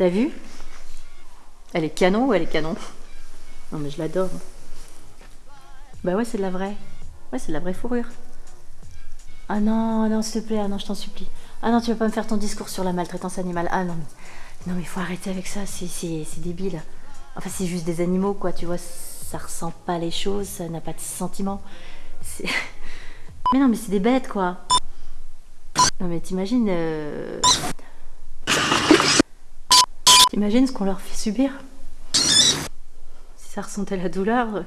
T'as vu? Elle est canon ou elle est canon? Non mais je l'adore. Bah ouais, c'est de la vraie. Ouais, c'est de la vraie fourrure. Ah non, non, s'il te plaît, ah non, je t'en supplie. Ah non, tu vas pas me faire ton discours sur la maltraitance animale. Ah non, mais, non, mais faut arrêter avec ça, c'est débile. Enfin, c'est juste des animaux, quoi, tu vois, ça ressent pas les choses, ça n'a pas de sentiments. Mais non, mais c'est des bêtes, quoi. Non, mais t'imagines... Euh... T'imagines ce qu'on leur fait subir Si ça ressentait la douleur...